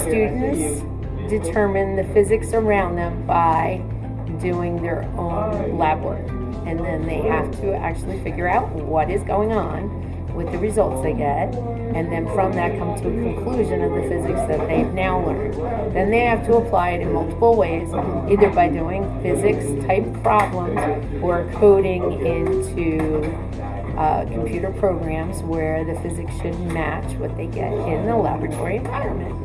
students determine the physics around them by doing their own lab work. And then they have to actually figure out what is going on with the results they get, and then from that come to a conclusion of the physics that they've now learned. Then they have to apply it in multiple ways, either by doing physics type problems or coding into uh, computer programs where the physics should match what they get in the laboratory environment.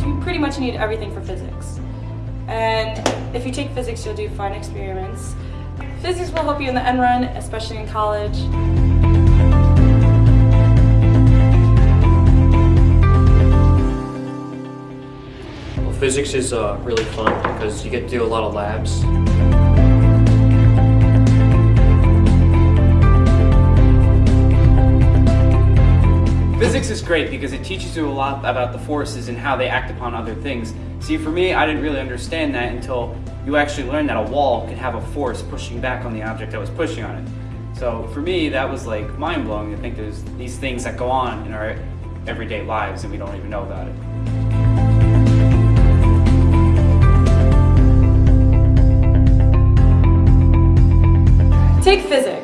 So you pretty much need everything for physics. And if you take physics, you'll do fun experiments. Physics will help you in the end run, especially in college. Physics is uh, really fun because you get to do a lot of labs. Physics is great because it teaches you a lot about the forces and how they act upon other things. See, for me, I didn't really understand that until you actually learned that a wall could have a force pushing back on the object that was pushing on it. So for me, that was like mind-blowing to think there's these things that go on in our everyday lives and we don't even know about it. Take physics.